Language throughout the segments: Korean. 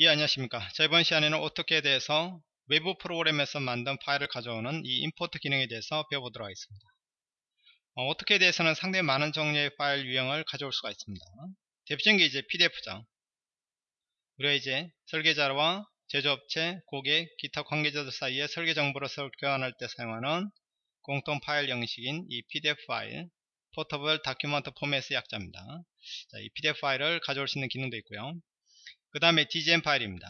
예 안녕하십니까. 자 이번 시간에는 AutoCAD에서 외부 프로그램에서 만든 파일을 가져오는 이 import 기능에 대해서 배워보도록 하겠습니다. AutoCAD에서는 상당히 많은 종류의 파일 유형을 가져올 수가 있습니다. 대표적인 게 이제 PDF죠 우리가 이제 설계자와 제조업체, 고객, 기타 관계자들 사이에 설계 정보를 교환할 때 사용하는 공통 파일 형식인 이 PDF 파일 Portable Document Format의 약자입니다. 자, 이 PDF 파일을 가져올 수 있는 기능도 있고요 그 다음에 DGN 파일입니다.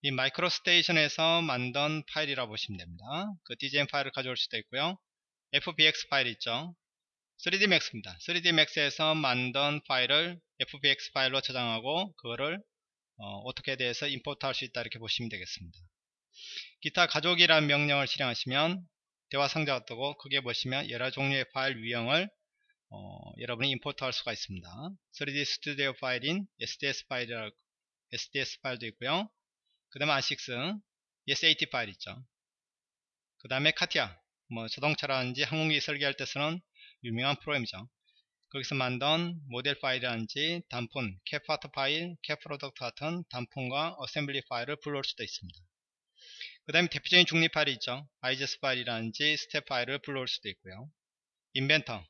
이 MicroStation에서 만든 파일이라고 보시면 됩니다. 그 DGN 파일을 가져올 수도 있고요. FBX 파일 있죠. 3D Max입니다. 3D Max에서 만든 파일을 FBX 파일로 저장하고 그거를 AutoCAD에서 import 할 수 있다 이렇게 보시면 되겠습니다. 기타 가져오기라는 명령을 실행하시면 대화 상자가 뜨고 크게 보시면 여러 종류의 파일 유형을 어, 여러분이 import 할 수가 있습니다. 3D 스튜디오 파일인 3DS 파일, 3DS 파일도 있고요. 그 다음에 ACIS, SAT 파일 있죠. 그 다음에 CATIA, 뭐 자동차라든지 항공기 설계할 때 쓰는 유명한 프로그램이죠. 거기서 만든 모델 파일이라든지 단품, CATPart 파일, CATProduct 같은 단품과 어셈블리 파일을 불러올 수도 있습니다. 그 다음에 대표적인 중립 파일이 있죠. IGS 파일이라든지 스텝 파일을 불러올 수도 있고요. Inventor,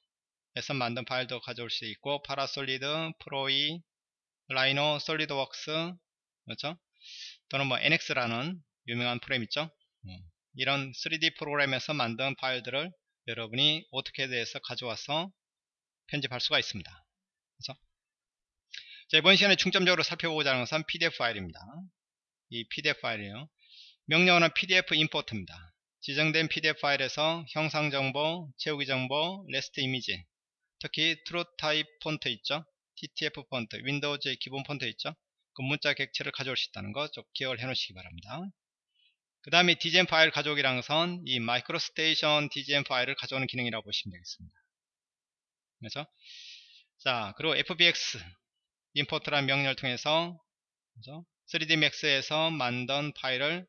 에서 만든 파일도 가져올 수 있고 Parasolid, Pro/E, Rhino, SolidWorks 그렇죠? 또는 뭐 NX라는 유명한 프로그램 있죠? 음, 이런 3D 프로그램에서 만든 파일들을 여러분이 AutoCAD에서 가져와서 편집할 수가 있습니다. 그렇죠? 자, 이번 시간에 중점적으로 살펴보고자 하는 것은 PDF 파일입니다. 이 PDF 파일이에요. 명령어는 PDF import입니다. 지정된 PDF 파일에서 형상 정보, 채우기 정보, raster 이미지, 특히 TrueType 폰트 있죠 TTF 폰트 윈도우즈의 기본 폰트 있죠 그 문자 객체를 가져올 수 있다는 거 좀 기억을 해 놓으시기 바랍니다 그 다음에 DGN 파일 가져오기란 것은 이 MicroStation DGN 파일을 가져오는 기능이라고 보시면 되겠습니다 그래서 자 그리고 FBX import라는 명령을 통해서 그죠? 3D Max에서 만든 파일을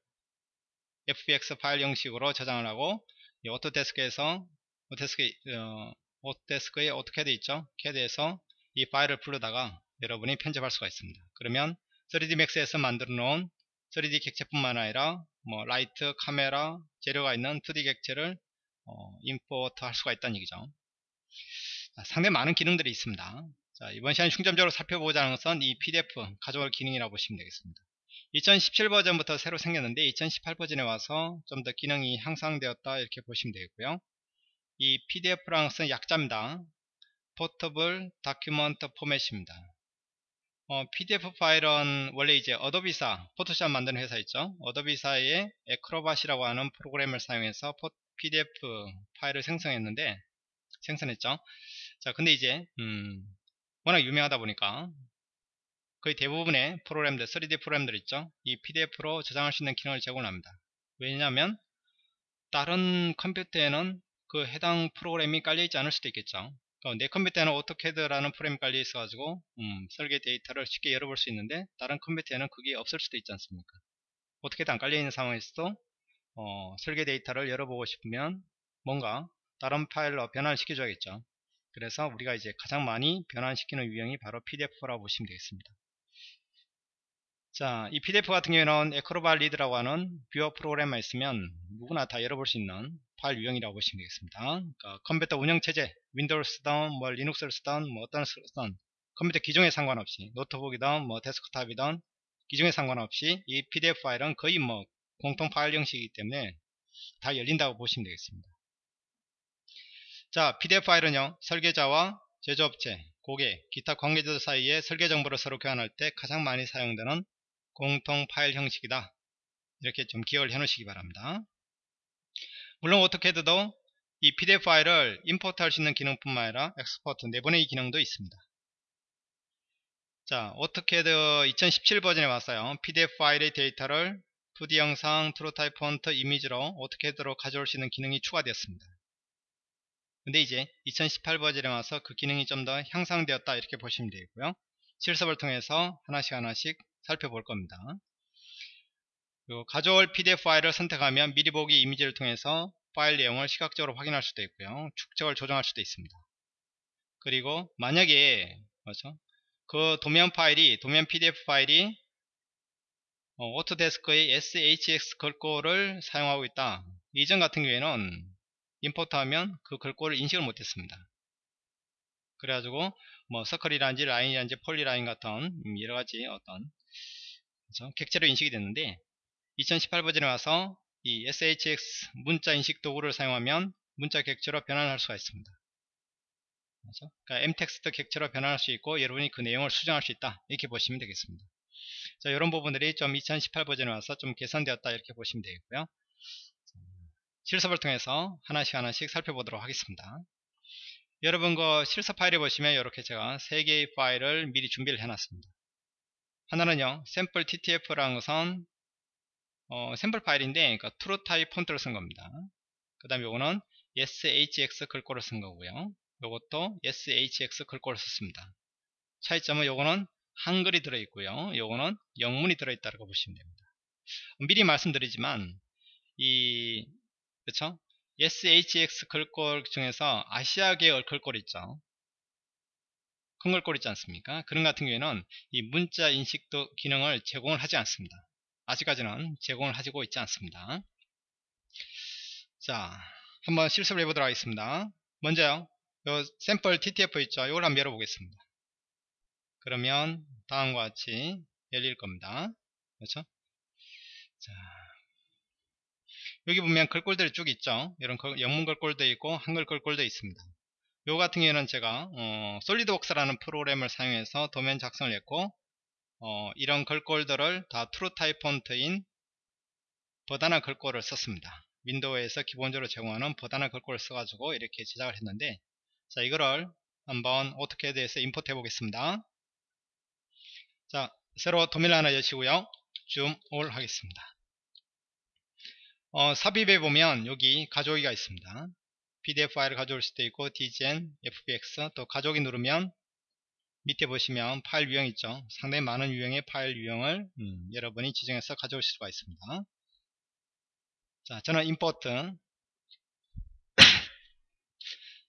FBX 파일 형식으로 저장을 하고 이 오토데스크에서 오토데스크 어, 오토데스크에 어떻게 돼 있죠? 캐드에서 이 파일을 불러다가 여러분이 편집할 수가 있습니다. 그러면 3D Max에서 만들어 놓은 3D 객체뿐만 아니라 뭐 라이트, 카메라, 재료가 있는 2D 객체를 어, import 할 수가 있다는 얘기죠. 자, 상당히 많은 기능들이 있습니다. 자, 이번 시간에 중점적으로 살펴보자는 것은 이 PDF 가져오기 기능이라고 보시면 되겠습니다. 2017 버전부터 새로 생겼는데 2018 버전에 와서 좀 더 기능이 향상되었다 이렇게 보시면 되겠고요. 이 PDF란 것은 약자입니다. Portable Document Format입니다. 어, PDF 파일은 원래 이제 어도비사, 포토샵 만드는 회사 있죠. 어도비사의 Acrobat이라고 하는 프로그램을 사용해서 PDF 파일을 생성했는데 생성했죠. 자, 근데 이제 음, 워낙 유명하다 보니까 거의 대부분의 프로그램들, 3D 프로그램들 있죠. 이 PDF로 저장할 수 있는 기능을 제공합니다. 왜냐하면 다른 컴퓨터에는 그 해당 프로그램이 깔려 있지 않을 수도 있겠죠 내 컴퓨터에는 오토캐드라는 프로그램이 깔려 있어 가지고 음, 설계 데이터를 쉽게 열어볼 수 있는데 다른 컴퓨터에는 그게 없을 수도 있지 않습니까? 오토캐드 안 깔려 있는 상황에서도 어, 설계 데이터를 열어보고 싶으면 뭔가 다른 파일로 변환 시켜줘야겠죠. 그래서 우리가 이제 가장 많이 변환시키는 유형이 바로 PDF라고 보시면 되겠습니다 자, 이 PDF 같은 경우에는 Acrobat Reader라고 하는 뷰어 프로그램만 있으면 누구나 다 열어볼 수 있는 파일 유형이라고 보시면 되겠습니다. 그러니까 컴퓨터 운영체제, 윈도우를 쓰던, 뭐 리눅스를 쓰던, 뭐 어떤 쓰던 컴퓨터 기종에 상관없이 노트북이든 뭐 데스크탑이든 기종에 상관없이 이 PDF 파일은 거의 뭐 공통 파일 형식이기 때문에 다 열린다고 보시면 되겠습니다. 자, PDF 파일은요, 설계자와 제조업체, 고객, 기타 관계자들 사이에 설계 정보를 서로 교환할 때 가장 많이 사용되는 공통 파일 형식이다. 이렇게 좀 기억을 해 놓으시기 바랍니다. 물론 오토캐드도 이 PDF 파일을 import 할 수 있는 기능뿐만 아니라 export 내보내기 기능도 있습니다. 자, 오토캐드 2017 버전에 왔어요. PDF 파일의 데이터를 2D 영상, TrueType 폰트, 이미지로 오토캐드로 가져올 수 있는 기능이 추가되었습니다. 근데 이제 2018 버전에 와서 그 기능이 좀 더 향상되었다 이렇게 보시면 되고요. 실습을 통해서 하나씩 하나씩 살펴볼 겁니다. 가져올 PDF 파일을 선택하면 미리 보기 이미지를 통해서 파일 내용을 시각적으로 확인할 수도 있고요. 축척을 조정할 수도 있습니다. 그리고 만약에 그렇죠? 그 도면 파일이 도면 PDF 파일이 어, 오토데스크의 SHX 글꼴을 사용하고 있다. 이전 같은 경우에는 import하면 그 글꼴을 인식을 못했습니다. 그래가지고 뭐 circle이라든지 라인이라든지 polyline 같은 여러가지 어떤 그렇죠? 객체로 인식이 됐는데 2018 버전에 와서 이 SHX 문자 인식 도구를 사용하면 문자 객체로 변환할 수가 있습니다. 그렇죠? 그러니까 MText 객체로 변환할 수 있고 여러분이 그 내용을 수정할 수 있다 이렇게 보시면 되겠습니다. 자, 이런 부분들이 좀 2018 버전에 와서 좀 개선되었다 이렇게 보시면 되겠고요. 실습을 통해서 하나씩 하나씩 살펴보도록 하겠습니다. 여러분 그 실습 파일에 보시면 이렇게 제가 세 개의 파일을 미리 준비를 해놨습니다. 하나는요, 샘플 ttf라는 것은 어, 샘플 파일인데 그러니까 TrueType 폰트를 쓴 겁니다. 그 다음에 이거는 shx 글꼴을 쓴 거고요. 이것도 shx 글꼴을 썼습니다. 차이점은 요거는 한글이 들어있고요. 요거는 영문이 들어있다고 보시면 됩니다. 미리 말씀드리지만 이 그쵸? SHX 글꼴 중에서 아시아계 글꼴 있죠. 있지 않습니까? 그런 같은 경우에는 이 문자 인식도 기능을 제공을 하지 않습니다. 아직까지는 제공을 하고 있지 않습니다. 자, 한번 실습을 해보도록 하겠습니다. 먼저요, 요 샘플 TTF 있죠? 이걸 한번 열어보겠습니다. 그러면 다음과 같이 열릴 겁니다. 그렇죠? 자, 여기 보면 글꼴들이 쭉 있죠. 이런 영문 글꼴도 있고 한글 글꼴도 있습니다. 요 같은 경우에는 제가 어, 솔리드웍스라는 프로그램을 사용해서 도면 작성을 했고 어, 이런 글꼴들을 다 TrueType 폰트인 Verdana 글꼴을 썼습니다. 윈도우에서 기본적으로 제공하는 Verdana 글꼴을 써가지고 이렇게 제작을 했는데 자 이거를 한번 오토캐드에서 import 해 보겠습니다. 자, 새로 도면을 하나 여시고요. zoom all 하겠습니다. 어, 삽입에 보면 여기 가져오기가 있습니다. PDF 파일을 가져올 수도 있고 DGN, FBX 또 가져오기 누르면 밑에 보시면 파일 유형 있죠. 상당히 많은 유형의 파일 유형을 음, 여러분이 지정해서 가져오실 수가 있습니다. 자, 저는 임포트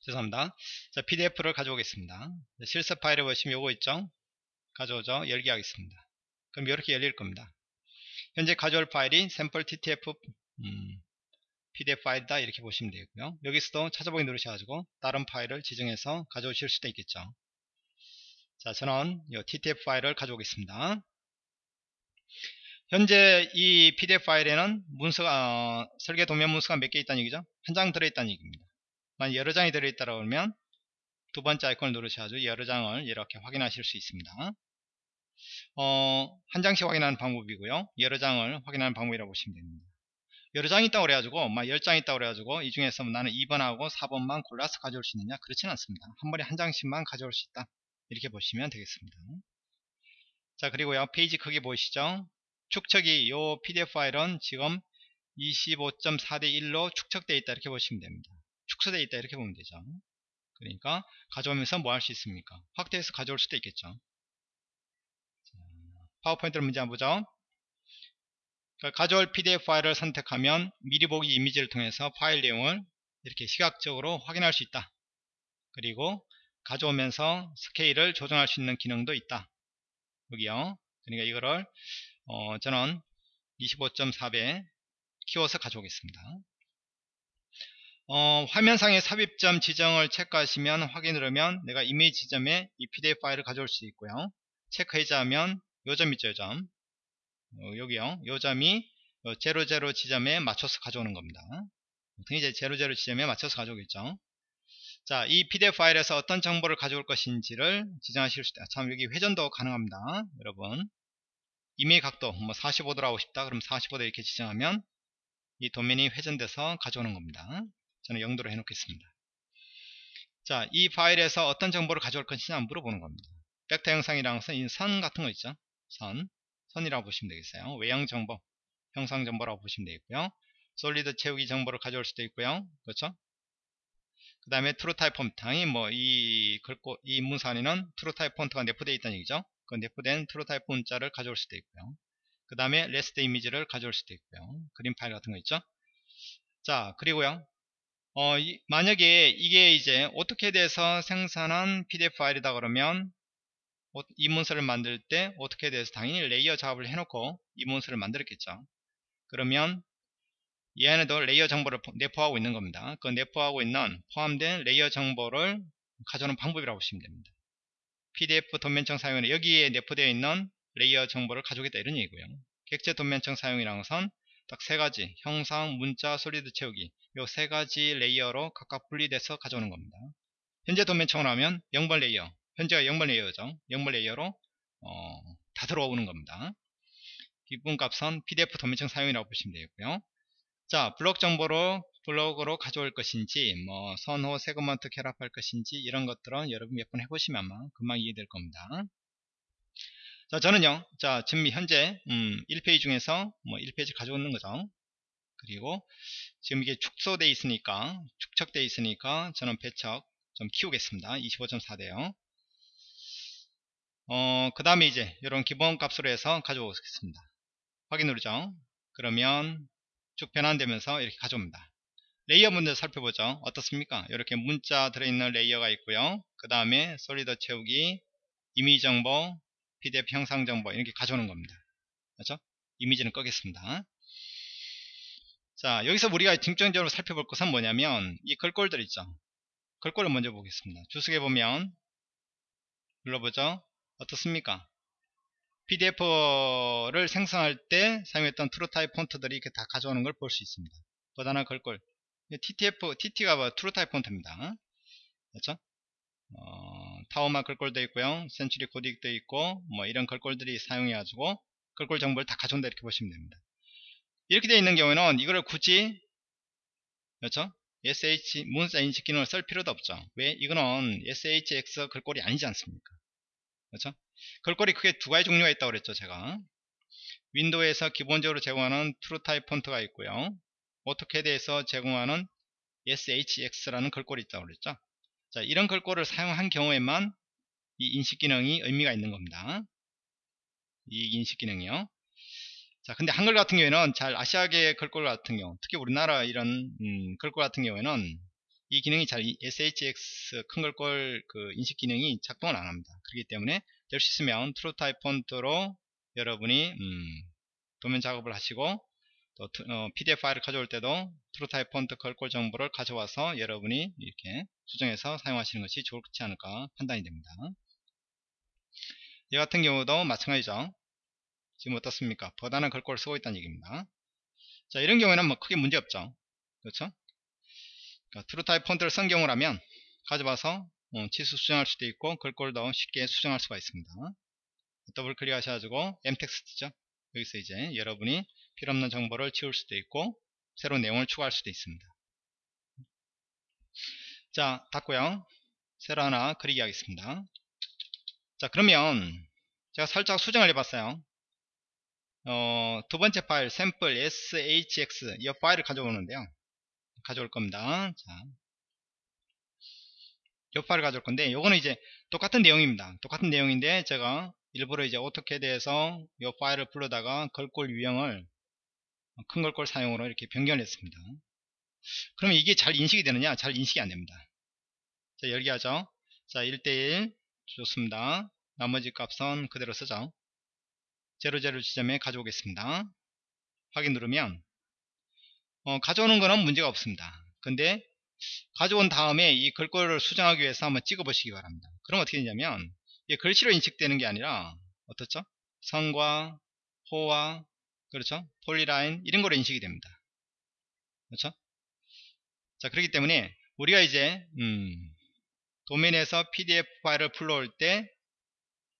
죄송합니다. 자, PDF를 가져오겠습니다. 실습 파일에 보시면 요거 있죠. 가져오죠. 열기 하겠습니다. 그럼 이렇게 열릴 겁니다. 현재 가져올 파일이 샘플 ttf 음, pdf 파일이다 이렇게 보시면 되고요. 여기서도 찾아보기 누르셔가지고 다른 파일을 지정해서 가져오실 수도 있겠죠. 자, 저는 이 ttf 파일을 가져오겠습니다. 현재 이 pdf 파일에는 문서가 어, 설계 도면 문서가 몇 개 있다는 얘기죠? 한 장 들어있다는 얘기입니다. 만약 여러 장이 들어있다고 하면 두 번째 아이콘을 누르셔가지고 여러 장을 이렇게 확인하실 수 있습니다. 어, 한 장씩 확인하는 방법이고요. 여러 장을 확인하는 방법이라고 보시면 됩니다. 여러 장이 있다고 그래가지고 막 10장 있다고 그래가지고 이 중에서 나는 2번하고 4번만 골라서 가져올 수 있느냐 그렇지는 않습니다. 한 번에 한 장씩만 가져올 수 있다. 이렇게 보시면 되겠습니다. 자 그리고요 페이지 크기 보이시죠? 축척이 이 PDF 파일은 지금 25.4대 1로 축척되어 있다 이렇게 보시면 됩니다. 축소되어 있다 이렇게 보면 되죠. 그러니까 가져오면서 뭐 할 수 있습니까? 확대해서 가져올 수도 있겠죠. 파워포인트를 문제 한번 보죠. 그러니까 가져올 PDF 파일을 선택하면 미리 보기 이미지를 통해서 파일 내용을 이렇게 시각적으로 확인할 수 있다. 그리고 가져오면서 스케일을 조정할 수 있는 기능도 있다. 여기요. 그러니까 이거를 어, 저는 25.4배 키워서 가져오겠습니다. 어, 화면상의 삽입점 지정을 체크하시면 확인을 하면 내가 이미지 지점에 이 PDF 파일을 가져올 수 있고요. 체크해자 하면 요점 있죠, 요점. 어, 여기요. 요 점이 00 어, 지점에 맞춰서 가져오는 겁니다. 이제 00 지점에 맞춰서 가져오겠죠. 자, 이 PDF 파일에서 어떤 정보를 가져올 것인지를 지정하실 수 있다. 참, 여기 회전도 가능합니다. 여러분. 이메일 각도, 뭐 45도로 하고 싶다. 그럼 45도 이렇게 지정하면 이 도면이 회전돼서 가져오는 겁니다. 저는 0도로 해놓겠습니다. 자, 이 파일에서 어떤 정보를 가져올 것이냐 물어보는 겁니다. 벡터 형상이라는 것은 이 선 같은 거 있죠. 선, 선이라고 보시면 되겠어요. 외형 정보, 형상 정보라고 보시면 되겠고요. solid 채우기 정보를 가져올 수도 있고요. 그렇죠? 그 다음에 TrueType. 당연히 뭐이 글꼴, 이 문서 안에는 TrueType 폰트가 내포되어 있다는 얘기죠. 그 내포된 TrueType 문자를 가져올 수도 있고요. 그 다음에 raster 이미지를 가져올 수도 있고요. 그림 파일 같은 거 있죠. 자, 그리고요. 어, 이, 만약에 이게 이제 오토캐드에서 생산한 PDF 파일이다 그러면 어, 이 문서를 만들 때 오토캐드에서 당연히 레이어 작업을 해놓고 이 문서를 만들었겠죠. 그러면 이 안에도 레이어 정보를 내포하고 있는 겁니다. 그 내포하고 있는 포함된 레이어 정보를 가져오는 방법이라고 보시면 됩니다. PDF 도면층 사용은 여기에 내포되어 있는 레이어 정보를 가져오겠다 이런 얘기고요. 객체 도면층 사용이라는 것은 딱 세 가지 형상, 문자, solid 채우기 이세 가지 레이어로 각각 분리돼서 가져오는 겁니다. 현재 도면층을 하면 0번 레이어 현재가 0번 레이어죠. 0번 레이어로 어, 다 들어오는 겁니다. 기본값은 PDF 도면층 사용이라고 보시면 되겠고요. 자, 블록 정보로 블록으로 가져올 것인지, 뭐, 선호, 세그먼트 결합할 것인지, 이런 것들은 여러분 몇 번 해보시면 아마 금방 이해될 겁니다. 자, 저는요, 자, 지금 현재, 음, 1페이지 중에서 뭐 1페이지 가져오는 거죠. 그리고 지금 이게 축소되어 있으니까, 축척되어 있으니까 저는 배척 좀 키우겠습니다. 25.4 돼요. 어, 그 다음에 이제 이런 기본 값으로 해서 가져오겠습니다. 확인 누르죠. 그러면 쭉 변환되면서 이렇게 가져옵니다. 레이어 먼저 살펴보죠. 어떻습니까? 이렇게 문자 들어있는 레이어가 있고요. 그 다음에 solid 채우기, 이미지 정보, PDF 형상 정보 이렇게 가져오는 겁니다. 그렇죠? 이미지는 끄겠습니다. 자, 여기서 우리가 중점적으로 살펴볼 것은 뭐냐면 이 글꼴들 있죠. 글꼴을 먼저 보겠습니다. 주석에 보면 눌러보죠. 어떻습니까? PDF를 생성할 때 사용했던 TrueType 폰트들이 이렇게 다 가져오는 걸 볼 수 있습니다. Verdana 글꼴. TTF, TT가 뭐 TrueType 폰트입니다. 그렇죠? 어, Tahoma 글꼴도 있고요. Century Gothic도 있고, 뭐 이런 글꼴들이 사용해가지고 글꼴 정보를 다 가져온다 이렇게 보시면 됩니다. 이렇게 되어 있는 경우에는 이거를 굳이, 그렇죠? SH 문자 인식 기능을 쓸 필요도 없죠. 왜? 이거는 SHX 글꼴이 아니지 않습니까? 그렇죠? 글꼴이 크게 두 가지 종류가 있다고 그랬죠 제가. 윈도우에서 기본적으로 제공하는 TrueType 폰트가 있고요. AutoCAD에서 제공하는 SHX라는 글꼴이 있다고 그랬죠? 자 이런 글꼴을 사용한 경우에만 이 인식 기능이 의미가 있는 겁니다. 이 인식 기능이요. 자 근데 한글 같은 경우에는 잘 아시아계 글꼴 같은 경우 특히 우리나라 이런 음, 글꼴 같은 경우에는 이 기능이 잘 SHX 큰 글꼴 그 인식 기능이 작동을 안 합니다 그렇기 때문에 될 수 있으면 TrueType 폰트로 여러분이 음, 도면 작업을 하시고 또 어, PDF 파일을 가져올 때도 TrueType 폰트 글꼴 정보를 가져와서 여러분이 이렇게 수정해서 사용하시는 것이 좋지 않을까 판단이 됩니다. 이 같은 경우도 마찬가지죠. 지금 어떻습니까? Verdana 글꼴을 쓰고 있다는 얘기입니다. 자, 이런 경우에는 뭐 크게 문제 없죠. 그렇죠? 그러니까 TrueType 폰트를 쓴 경우라면 가져와서 어, 치수 수정할 수도 있고 글꼴도 쉽게 수정할 수가 있습니다. 더블 클릭 하셔가지고 mtext죠. 여기서 이제 여러분이 필요없는 정보를 지울 수도 있고 새로운 내용을 추가할 수도 있습니다. 자 닫고요. 새로 하나 그리기 하겠습니다. 자 그러면 제가 살짝 수정을 해봤어요. 어, 두 번째 파일 샘플 shx 이 파일을 가져오는데요. 가져올 겁니다. 자, 이 파일을 가져올 건데 요거는 이제 똑같은 내용입니다. 똑같은 내용인데 제가 일부러 이제 오토캐드에서 이 파일을 불러다가 걸골 유형을 큰 걸골 사용으로 이렇게 변경을 했습니다. 그러면 이게 잘 인식이 되느냐? 잘 인식이 안 됩니다. 자, 열기 하죠. 자, 1대1 좋습니다. 나머지 값은 그대로 쓰죠. 00 지점에 가져오겠습니다. 확인 누르면 어, 가져오는 거는 문제가 없습니다. 근데 가져온 다음에 이 글꼴을 수정하기 위해서 한번 찍어 보시기 바랍니다. 그럼 어떻게 되냐면 이게 글씨로 인식되는 게 아니라 어떻죠? 성과, 호와, 그렇죠? polyline 이런 거로 인식이 됩니다. 그렇죠? 자 그렇기 때문에 우리가 이제 음, 도면에서 PDF 파일을 불러올 때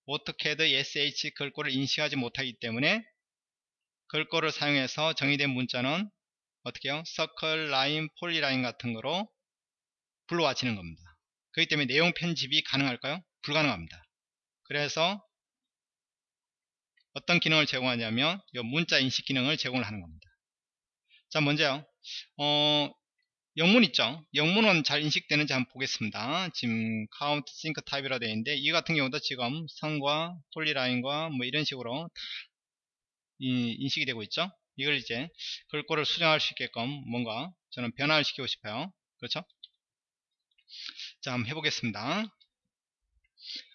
AutoCAD SH 글꼴을 인식하지 못하기 때문에 글꼴을 사용해서 정의된 문자는 어떻게 해요? 서클, 라인, polyline 같은 거로 불러와지는 겁니다. 그렇기 때문에 내용 편집이 가능할까요? 불가능합니다. 그래서 어떤 기능을 제공하냐면 이 문자 인식 기능을 제공을 하는 겁니다. 자 먼저요. 어, 영문 있죠? 영문은 잘 인식되는지 한번 보겠습니다. 지금 countersink type이라 되어 있는데 이 같은 경우도 지금 선과 polyline과 뭐 이런 식으로 인식이 되고 있죠? 이걸 이제 글꼴을 수정할 수 있게끔 뭔가 저는 변화를 시키고 싶어요. 그렇죠? 자, 한번 해보겠습니다.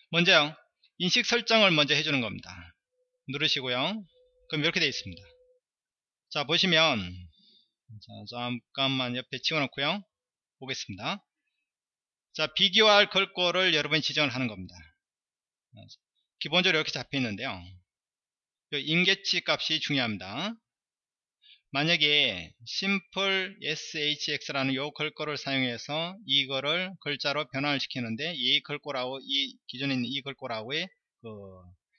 먼저요. 인식 설정을 먼저 해주는 겁니다. 누르시고요. 그럼 이렇게 되어 있습니다. 자 보시면 자, 잠깐만 옆에 치워놓고요. 보겠습니다. 자 비교할 걸거를 여러분이 지정을 하는 겁니다. 기본적으로 이렇게 잡혀 있는데요. 임계치 값이 중요합니다. 만약에 simple shx라는 요 걸거를 사용해서 이거를 글자로 변환을 시키는데 이 걸거라고 이 기존에 있는 이 걸거라고의 그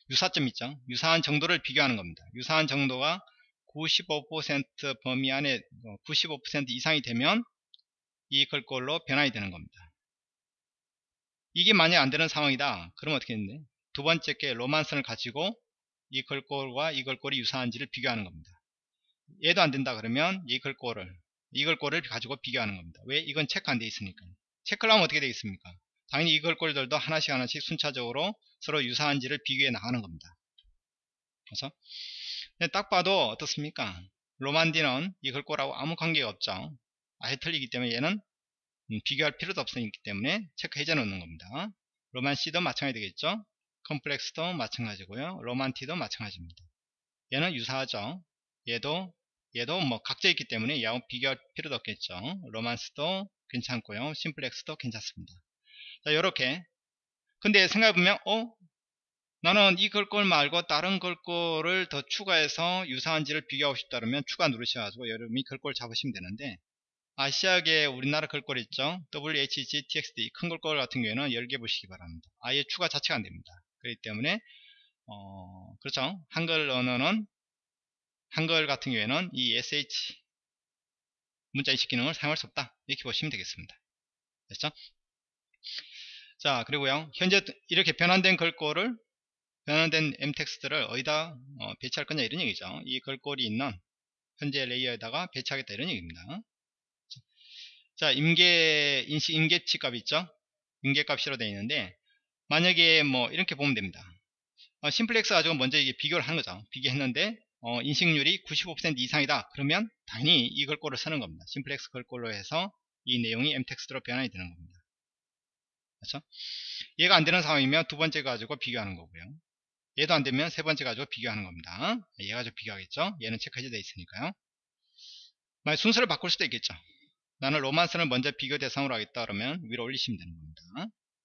유사점 있죠. 유사한 정도를 비교하는 겁니다. 유사한 정도가 95% 범위 안에 95% 어, 이상이 되면 이 걸꼴로 변환이 되는 겁니다. 이게 만약 안 되는 상황이다. 그러면 어떻게 했는데? 두 번째 게 로만선을 가지고 이 걸꼴과 이 걸꼴이 유사한지를 비교하는 겁니다 얘도 안 된다 그러면 이 걸 꼴을 이 걸 꼴을 가지고 비교하는 겁니다. 왜? 이건 체크 안 돼 있으니까. 체크를 하면 어떻게 되겠습니까? 당연히 이 걸 꼴들도 하나씩 하나씩 순차적으로 서로 유사한지를 비교해 나가는 겁니다. 그래서 딱 봐도 어떻습니까? 로만디는 이 걸 꼴하고 아무 관계가 없죠. 아예 틀리기 때문에 얘는 음, 비교할 필요도 없기 때문에 체크 해제 놓는 겁니다. 로만 C도 마찬가지 되겠죠? 컴플렉스도 마찬가지고요. 로만티도 마찬가지입니다. 얘는 유사하죠 얘도 얘도 뭐 각져 있기 때문에 얘하고 비교할 필요도 없겠죠. 로만스도 괜찮고요. 심플렉스도 괜찮습니다. 자 요렇게. 근데 생각해보면 어? 나는 이 걸 걸 말고 다른 걸걸을 더 추가해서 유사한지를 비교하고 싶다 그러면 추가 누르셔가지고 여러분이 걸 걸 잡으시면 되는데 아시아계 우리나라 걸걸 있죠? WHG TXD 큰 걸걸 같은 경우에는 10개 보시기 바랍니다. 아예 추가 자체가 안 됩니다. 그렇기 때문에 어 그렇죠? 한글 언어는 한글 같은 경우에는 이 SH 문자 인식 기능을 사용할 수 없다. 이렇게 보시면 되겠습니다. 됐죠? 자 그리고요. 현재 이렇게 변환된 글꼴을 변환된 mtext를 어디다 어, 배치할 거냐 이런 얘기죠. 이 글꼴이 있는 현재 레이어에다가 배치하겠다 이런 얘기입니다. 자 임계 인식 임계치 값 있죠? 임계 값 95로 되어 있는데 만약에 뭐 이렇게 보면 됩니다. 어, simplex 가지고 먼저 이게 비교를 하는 거죠. 비교했는데 어, 인식률이 95% 이상이다. 그러면 당연히 이 글꼴을 쓰는 겁니다. simplex 글꼴로 해서 이 내용이 mtext로 변환이 되는 겁니다. 그렇죠? 얘가 안되는 상황이면 두 번째 가지고 비교하는 거고요. 얘도 안되면 세 번째 가지고 비교하는 겁니다. 얘 가지고 비교하겠죠? 얘는 체크 해제되어 있으니까요. 만약 순서를 바꿀 수도 있겠죠. 나는 romans를 먼저 비교 대상으로 하겠다 그러면 위로 올리시면 되는 겁니다.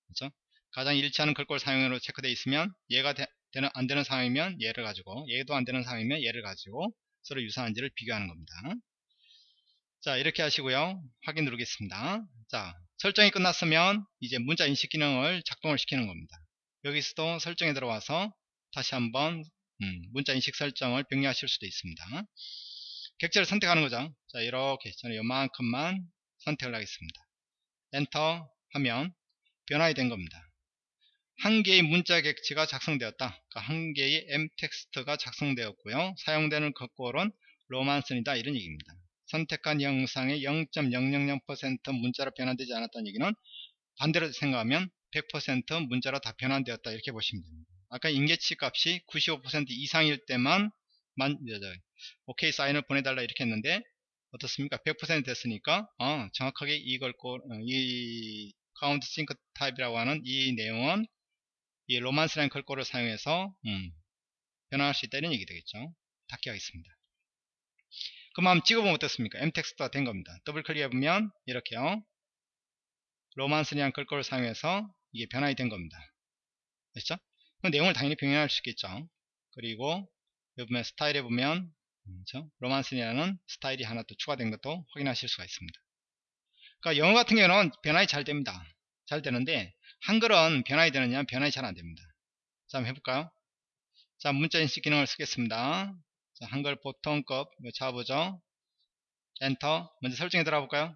그렇죠? 가장 일치하는 글꼴 사용으로 체크되어 있으면 얘가 되, 는 안 되는 상황이면 얘를 가지고 얘도 안 되는 상황이면 얘를 가지고 서로 유사한지를 비교하는 겁니다. 자 이렇게 하시고요. 확인 누르겠습니다. 자 설정이 끝났으면 이제 문자 인식 기능을 작동을 시키는 겁니다. 여기서도 설정에 들어와서 다시 한번 음, 문자 인식 설정을 병리하실 수도 있습니다. 객체를 선택하는 거죠. 자 이렇게 저는 요만큼만 선택을 하겠습니다. 엔터 하면 변화가 된 겁니다 한 개의 문자 객체가 작성되었다. 그러니까 한 개의 mtext가 작성되었고요. 사용되는 글꼴은 romans이다 이런 얘기입니다. 선택한 형상의 0.000% 문자로 변환되지 않았다는 얘기는 반대로 생각하면 100% 문자로 다 변환되었다 이렇게 보시면 됩니다. 아까 임계치 값이 95% 이상일 때만 만, 오케이 사인을 보내달라 이렇게 했는데 어떻습니까? 100% 됐으니까 어, 정확하게 이걸 어, 이 countersink type이라고 하는 이 내용은 이 romans라는 글꼴을 사용해서 음, 변환할 수 있다는 얘기 되겠죠. 닫기 하겠습니다. 그럼 찍어보면 어떻습니까? mtext가 된 겁니다. 더블 클릭해보면 이렇게요. romans라는 글꼴을 사용해서 이게 변환이 된 겁니다. 됐죠? 그 내용을 당연히 병행할 수 있겠죠. 그리고 여기 보면 스타일에 보면 그렇죠? 로만스라는 스타일이 하나 또 추가된 것도 확인하실 수가 있습니다. 그러니까 영어 같은 경우는 변환이 잘 됩니다. 잘 되는데 한글은 변환이 되느냐 변환이 잘 안됩니다. 자 한번 해볼까요? 자 문자 인식 기능을 쓰겠습니다. 자 한글 보통급 잡아보죠. 엔터 먼저 설정에 들어가 볼까요?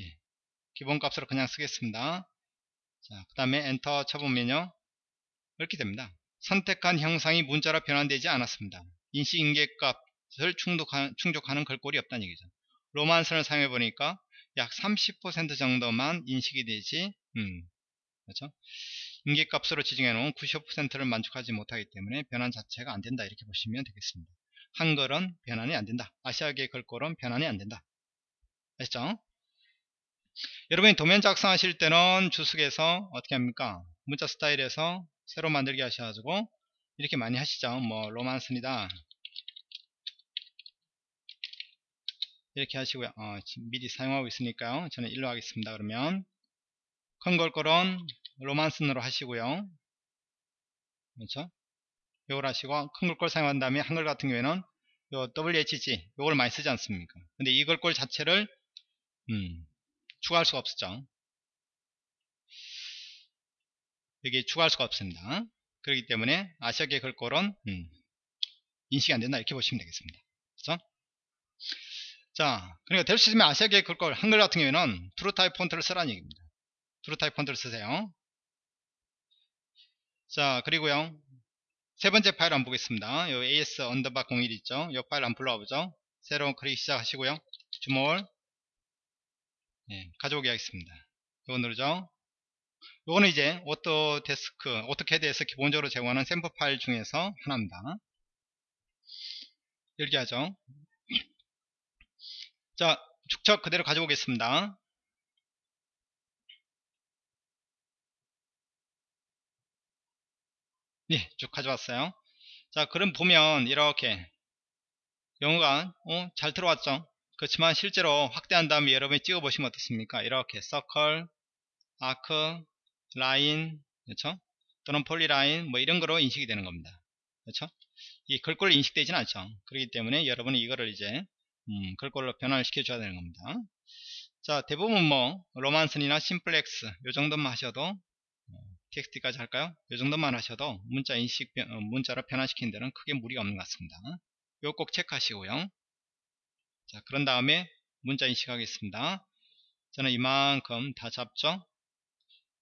예. 기본값으로 그냥 쓰겠습니다. 자그 다음에 엔터 쳐보면요 이렇게 됩니다. 선택한 형상이 문자로 변환되지 않았습니다. 인식 인계값을 충족하, 충족하는 글꼴이 없다는 얘기죠. 로만선을 사용해 보니까 약 30% 정도만 인식이 되지 음, 그렇죠? 인계값으로 지정해 놓은 95%를 만족하지 못하기 때문에 변환 자체가 안 된다 이렇게 보시면 되겠습니다. 한글은 변환이 안 된다. 아시아계 글꼴은 변환이 안 된다. 아시죠? 여러분이 도면 작성하실 때는 주석에서 어떻게 합니까? 문자 스타일에서 새로 만들기 하셔가지고 이렇게 많이 하시죠. 뭐 로만슨이다. 이렇게 하시고요. 어, 미리 사용하고 있으니까요. 저는 일로 하겠습니다 그러면 큰 걸걸은 로만슨으로 하시고요. 그렇죠? 요걸 하시고 큰 걸걸 사용한 다음에 한글 같은 경우에는 요 WHG 요걸 많이 쓰지 않습니까? 근데 이 글꼴 자체를 음, 추가할 수가 없었죠. 여기 추가할 수가 없습니다. 그렇기 때문에 아시아계 글꼴은 음, 인식이 안 된다 이렇게 보시면 되겠습니다. 그렇죠? 자 그러니까 될 수 있으면 아시아계 글꼴 한글 같은 경우에는 TrueType 폰트를 쓰라는 얘기입니다 TrueType 폰트를 쓰세요 자 그리고요 세 번째 파일 한번 보겠습니다. 요 AS underbar 01 있죠? 요 파일 한번 불러와 보죠. 새로운 클릭 시작하시고요. zoom all 예, 가져오게 하겠습니다. 요거 누르죠. 요거는 이제 Autodesk, AutoCAD에서 기본적으로 제공하는 샘플 파일 중에서 하나입니다. 이렇게 하죠. 자, 축척 그대로 가져오겠습니다. 예, 쭉 가져왔어요. 자, 그럼 보면 이렇게 영어가 어, 잘 들어왔죠. 그렇지만 실제로 확대한 다음에 여러분이 찍어 보시면 어떻습니까? 이렇게 circle, arc, line, 그렇죠? 또는 polyline 뭐 이런 거로 인식이 되는 겁니다. 그렇죠? 이 글꼴로 인식되지는 않죠. 그렇기 때문에 여러분이 이거를 이제 음, 글꼴로 변화를 시켜줘야 되는 겁니다. 자, 대부분 뭐 romans나 simplex 요 정도만 하셔도 txt까지 할까요? 이 정도만 하셔도 문자 인식 어, 문자로 변화시키는 데는 크게 무리가 없는 것 같습니다. 이거 꼭 체크하시고요. 자, 그런 다음에 문자 인식하겠습니다. 저는 이만큼 다 잡죠.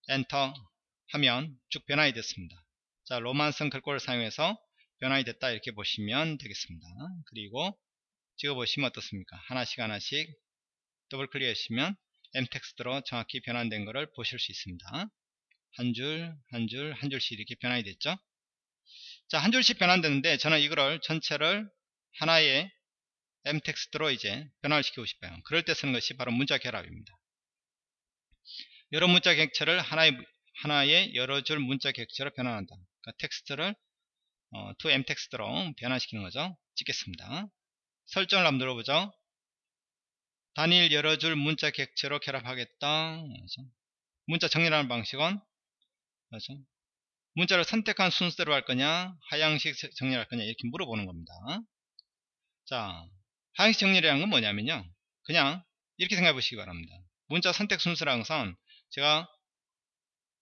엔터 하면 쭉 변환이 됐습니다. 자, romans 글꼴을 사용해서 변환이 됐다 이렇게 보시면 되겠습니다. 그리고 찍어 보시면 어떻습니까? 하나씩 하나씩 더블 클릭하시면 mtext로 정확히 변환된 것을 보실 수 있습니다. 한 줄, 한 줄, 한 줄씩 이렇게 변환이 됐죠. 자, 한 줄씩 변환되는데 저는 이거를 전체를 하나의 mtext로 이제 변화를 시키고 싶어요. 그럴 때 쓰는 것이 바로 문자 결합입니다. 여러 문자 객체를 하나의 하나의 여러 줄 문자 객체로 변환한다. 그러니까 텍스트를 어, to mtext로 변환시키는 거죠. 찍겠습니다. 설정을 한번 눌러보죠. 단일 여러 줄 문자 객체로 결합하겠다. 문자 정리라는 방식은 그렇죠? 문자를 선택한 순서대로 할 거냐 하향식 정리할 거냐 이렇게 물어보는 겁니다. 자 하향식 정리라는 건 뭐냐면요. 그냥 이렇게 생각해 보시기 바랍니다. 문자 선택 순서라는 것은 제가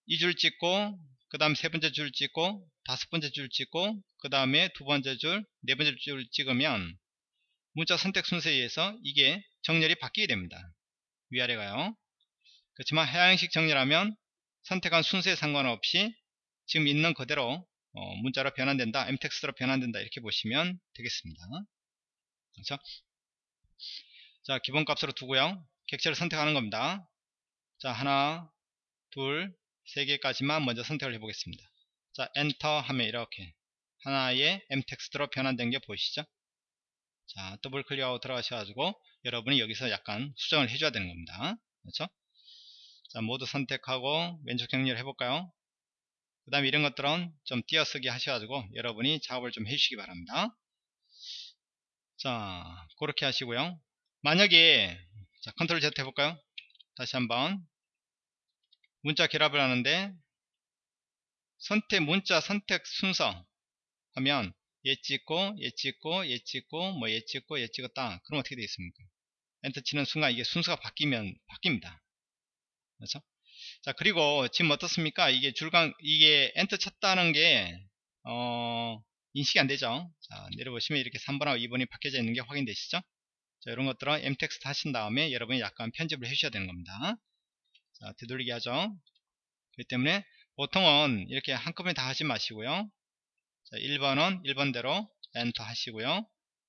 이 줄 찍고 그 다음 세 번째 줄 찍고 다섯 번째 줄 찍고 그 다음에 두 번째 줄 네 번째 줄 찍으면 문자 선택 순서에 의해서 이게 정렬이 바뀌게 됩니다. 위아래 가요. 그렇지만 하향식 정렬하면 선택한 순서에 상관없이 지금 있는 그대로 어, 문자로 변환된다 m텍스트로 변환된다 이렇게 보시면 되겠습니다. 그렇죠? 자 기본값으로 두고요. 객체를 선택하는 겁니다. 자 하나 둘 세 개까지만 먼저 선택을 해 보겠습니다. 자 엔터 하면 이렇게 하나의 mtext로 변환된 게 보이시죠? 자 더블 클릭하고 들어가셔가지고 여러분이 여기서 약간 수정을 해줘야 되는 겁니다. 그렇죠 자, 모두 선택하고 왼쪽 정리를 해볼까요? 그 다음에 이런 것들은 좀 띄어쓰기 하셔가지고 여러분이 작업을 좀 해주시기 바랍니다. 자, 그렇게 하시고요. 만약에 자, control Z 해볼까요? 다시 한번 문자 결합을 하는데 선택 문자 선택 순서 하면 얘 찍고 얘 찍고 얘 찍고 뭐 얘 찍고 얘 찍었다 그럼 어떻게 되겠습니까 엔터 치는 순간 이게 순서가 바뀌면 바뀝니다 그렇죠? 자 그리고 지금 어떻습니까? 이게 줄강 이게 엔터 쳤다는 게 어, 인식이 안 되죠? 자 내려보시면 이렇게 3번하고 2번이 바뀌어져 있는 게 확인되시죠? 자 이런 것들은 mtext 하신 다음에 여러분이 약간 편집을 해 주셔야 되는 겁니다. 자 되돌리기 하죠? 그렇기 때문에 보통은 이렇게 한꺼번에 다 하지 마시고요. 자 1번은 1번대로 엔터 하시고요.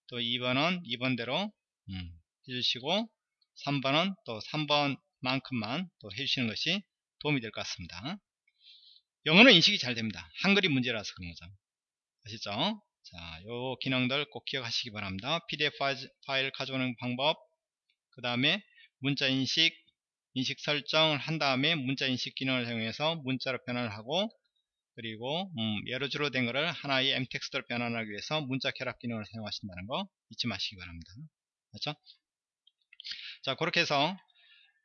또 2번은 2번대로 음, 해주시고 3번은 또 3번 만큼만 또 해주시는 것이 도움이 될 것 같습니다. 영어는 인식이 잘 됩니다. 한글이 문제라서 그런 거죠. 아시죠? 자, 요 기능들 꼭 기억하시기 바랍니다. PDF 파일 가져오는 방법, 그 다음에 문자 인식, 인식 설정을 한 다음에 문자 인식 기능을 사용해서 문자로 변환을 하고 그리고 음, 여러 줄로 된 것을 하나의 m텍스트로 변환하기 위해서 문자 결합 기능을 사용하신다는 거 잊지 마시기 바랍니다. 그렇죠? 자 그렇게 해서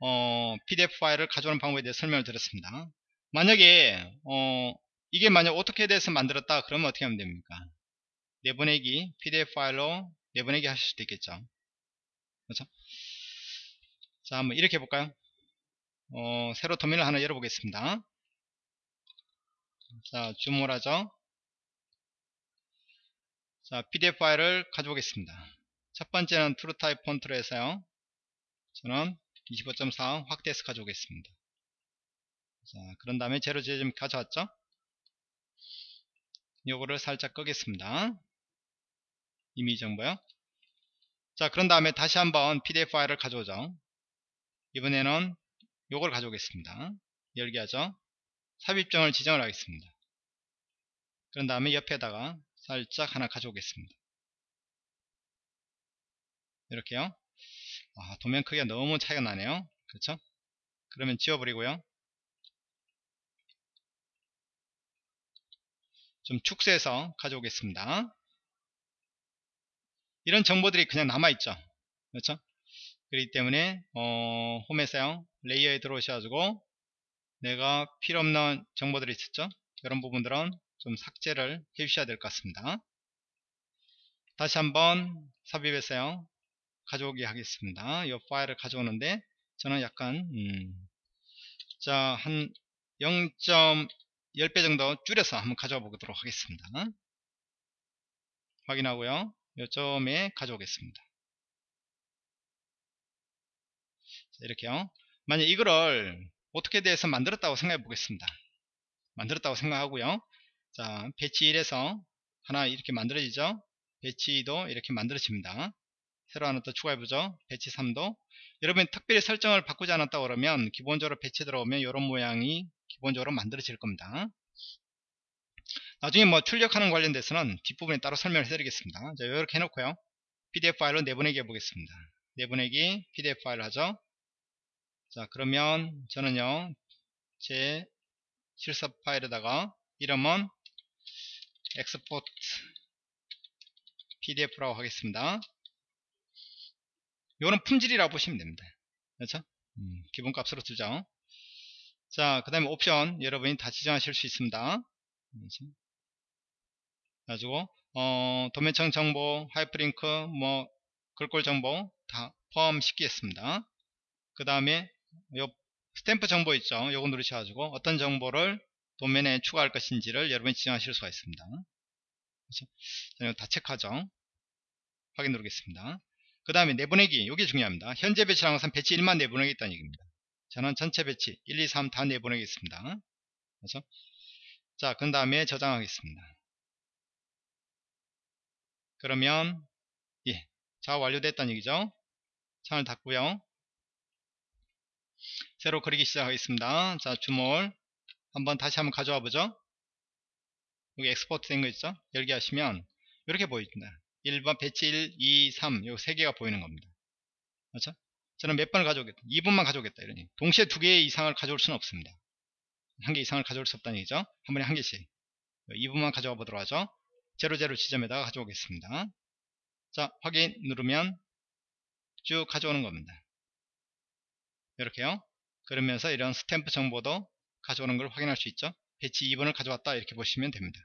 어, PDF 파일을 가져오는 방법에 대해 설명을 드렸습니다. 만약에 어, 이게 만약 어떻게 돼서 만들었다 그러면 어떻게 하면 됩니까? 내보내기 PDF 파일로 내보내기 하실 수도 있겠죠. 그렇죠? 자 한번 이렇게 해볼까요? 어, 새로 도면을 하나 열어보겠습니다. 자, 줌을 하죠. 자, PDF 파일을 가져오겠습니다. 첫 번째는 TrueType 폰트로 해서요. 저는 25.4 확대해서 가져오겠습니다. 자, 그런 다음에 제로 지금 가져왔죠? 요거를 살짝 끄겠습니다. 이미지 정보요. 자, 그런 다음에 다시 한번 PDF 파일을 가져오죠. 이번에는 요걸 가져오겠습니다. 열기 하죠. 삽입점을 지정을 하겠습니다. 그런 다음에 옆에다가 살짝 하나 가져오겠습니다. 이렇게요. 아, 도면 크기가 너무 차이가 나네요. 그렇죠? 그러면 지워버리고요. 좀 축소해서 가져오겠습니다. 이런 정보들이 그냥 남아있죠. 그렇죠? 그렇기 때문에 어, 홈에서요. 레이어에 들어오셔가지고 내가 필요없는 정보들이 있었죠. 이런 부분들은 좀 삭제를 해 주셔야 될 것 같습니다. 다시 한번 삽입해서요. 가져오게 하겠습니다. 이 파일을 가져오는데 저는 약간 음, 자한 0.10배 정도 줄여서 한번 가져와 보도록 하겠습니다. 확인하고요. 요점에 가져오겠습니다. 이렇게요. 만약 이거를 어떻게 돼서 만들었다고 생각해 보겠습니다. 만들었다고 생각하고요. 자, 배치 1에서 하나 이렇게 만들어지죠. 배치 2도 이렇게 만들어집니다. 새로 하나 더 추가해보죠. 배치 3도. 여러분 특별히 설정을 바꾸지 않았다 그러면 기본적으로 배치 들어오면 이런 모양이 기본적으로 만들어질 겁니다. 나중에 뭐 출력하는 관련돼서는 뒷부분에 따로 설명을 해드리겠습니다. 자, 이렇게 해놓고요. PDF 파일로 내보내기 해보겠습니다. 내보내기 PDF 파일 하죠. 자 그러면 저는요 제 실습 파일에다가 이름은 export pdf라고 하겠습니다 이거는 품질이라고 보시면 됩니다. 그렇죠? 음, 기본값으로 주죠. 자 그 다음에 옵션. 여러분이 다 지정하실 수 있습니다. 그렇죠? 가지고 어, 도면층 정보 하이퍼링크 뭐 글꼴 정보 다 포함시키겠습니다. 그 다음에 요 스탬프 정보 있죠? 요거 누르셔가지고 어떤 정보를 도면에 추가할 것인지를 여러분이 지정하실 수가 있습니다. 그렇죠? 다 체크하죠? 확인 누르겠습니다 그 다음에 내보내기 요게 중요합니다 현재 배치랑 항상 배치 1만 내보내겠다는 얘기입니다 저는 전체 배치 1, 2, 3 다 내보내겠습니다 그렇죠? 자, 그 다음에 저장하겠습니다. 그러면, 예, 자, 완료됐다는 얘기죠. 창을 닫고요. 새로 그리기 시작하겠습니다. 자, 주몰. 한번 다시 한번 가져와 보죠. 여기 export 된 거 있죠? 열기 하시면 이렇게 보입니다. 1번 배치 1, 2, 3 요 세 개가 보이는 겁니다. 그렇죠? 저는 몇 번을 가져오겠다. 2번만 가져오겠다. 이러니 동시에 두 개 이상을 가져올 수는 없습니다. 한 개 이상을 가져올 수 없다는 얘기죠. 한 번에 한 개씩. 2번만 가져와 보도록 하죠. 00 지점에다가 가져오겠습니다. 자, 확인 누르면 쭉 가져오는 겁니다. 이렇게요. 그러면서 이런 스탬프 정보도 가져오는 걸 확인할 수 있죠. 배치 2번을 가져왔다 이렇게 보시면 됩니다.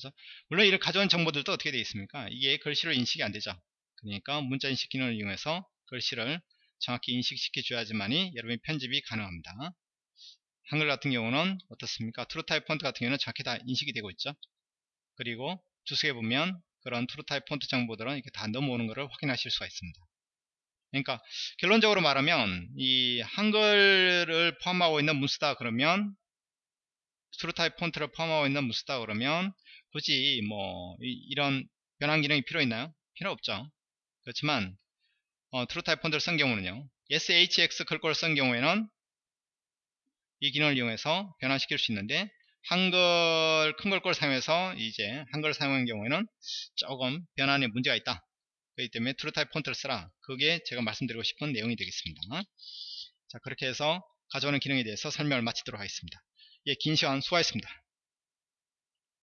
그래서 물론 이런 가져온 정보들도 어떻게 되어 있습니까? 이게 글씨로 인식이 안 되죠. 그러니까 문자 인식 기능을 이용해서 글씨를 정확히 인식시켜 줘야지만이 여러분이 편집이 가능합니다. 한글 같은 경우는 어떻습니까? TrueType 폰트 같은 경우는 정확히 다 인식이 되고 있죠. 그리고 주석에 보면 그런 TrueType 폰트 정보들은 이렇게 다 넘어오는 것을 확인하실 수가 있습니다. 그러니까 결론적으로 말하면 이 한글을 포함하고 있는 문서다 그러면 TrueType 폰트를 포함하고 있는 문서다 그러면 굳이 뭐 이런 변환 기능이 필요 있나요? 필요 없죠. 그렇지만 어, TrueType 폰트를 쓴 경우는요. SHX 글꼴을 쓴 경우에는 이 기능을 이용해서 변환시킬 수 있는데 한글 큰 글꼴을 사용해서 이제 한글을 사용하는 경우에는 조금 변환에 문제가 있다. 그렇기 때문에 트루타입 폰트를 쓰라. 그게 제가 말씀드리고 싶은 내용이 되겠습니다. 자 그렇게 해서 가져오는 기능에 대해서 설명을 마치도록 하겠습니다. 예, 긴 시간 수고하셨습니다.